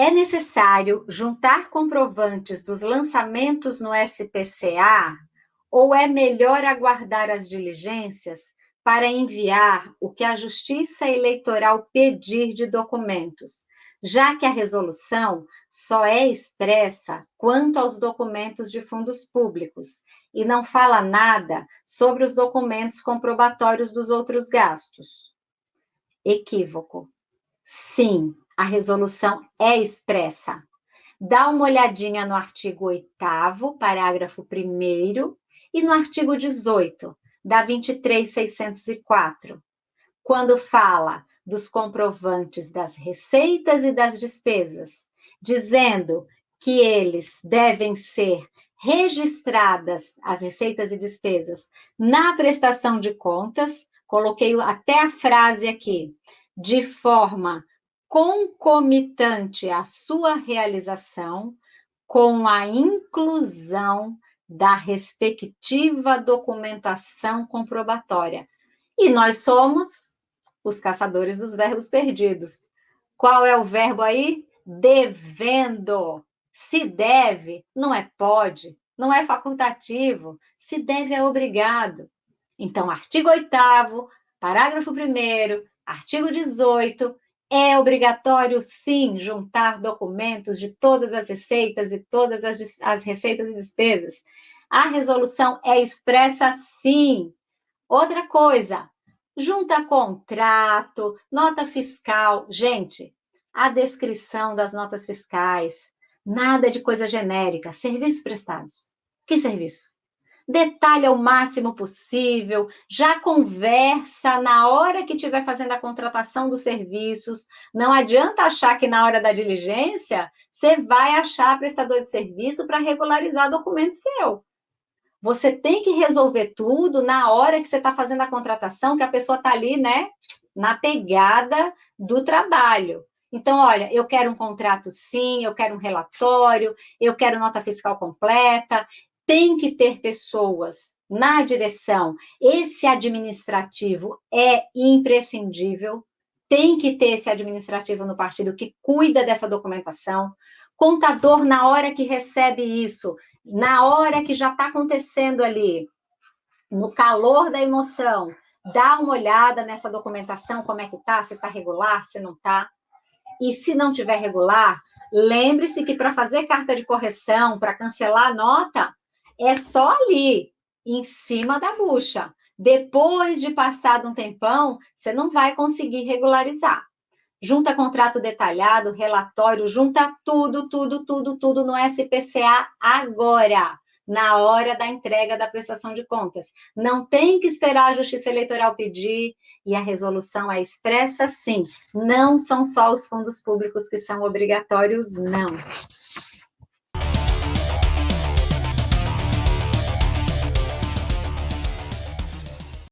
É necessário juntar comprovantes dos lançamentos no SPCA ou é melhor aguardar as diligências para enviar o que a Justiça Eleitoral pedir de documentos, já que a resolução só é expressa quanto aos documentos de fundos públicos e não fala nada sobre os documentos comprobatórios dos outros gastos. Equívoco. Sim, a resolução é expressa. Dá uma olhadinha no artigo 8 parágrafo 1 e no artigo 18 da 23604, quando fala dos comprovantes das receitas e das despesas, dizendo que eles devem ser registradas as receitas e despesas na prestação de contas, coloquei até a frase aqui, de forma concomitante à sua realização, com a inclusão da respectiva documentação comprobatória. E nós somos os caçadores dos verbos perdidos. Qual é o verbo aí? Devendo. Se deve, não é pode, não é facultativo. Se deve, é obrigado. Então, artigo 8 parágrafo 1 artigo 18, é obrigatório, sim, juntar documentos de todas as receitas e todas as, as receitas e despesas. A resolução é expressa, sim. Outra coisa, junta contrato, nota fiscal. Gente, a descrição das notas fiscais, Nada de coisa genérica. Serviços prestados. Que serviço? Detalha o máximo possível, já conversa na hora que estiver fazendo a contratação dos serviços. Não adianta achar que na hora da diligência você vai achar prestador de serviço para regularizar documento seu. Você tem que resolver tudo na hora que você está fazendo a contratação, que a pessoa está ali, né, na pegada do trabalho. Então, olha, eu quero um contrato sim, eu quero um relatório, eu quero nota fiscal completa. Tem que ter pessoas na direção. Esse administrativo é imprescindível. Tem que ter esse administrativo no partido que cuida dessa documentação. Contador, na hora que recebe isso, na hora que já está acontecendo ali, no calor da emoção, dá uma olhada nessa documentação, como é que está, se está regular, se não está. E se não tiver regular, lembre-se que para fazer carta de correção, para cancelar a nota, é só ali, em cima da bucha. Depois de passado um tempão, você não vai conseguir regularizar. Junta contrato detalhado, relatório, junta tudo, tudo, tudo, tudo no SPCA agora na hora da entrega da prestação de contas. Não tem que esperar a Justiça Eleitoral pedir, e a resolução é expressa sim. Não são só os fundos públicos que são obrigatórios, não.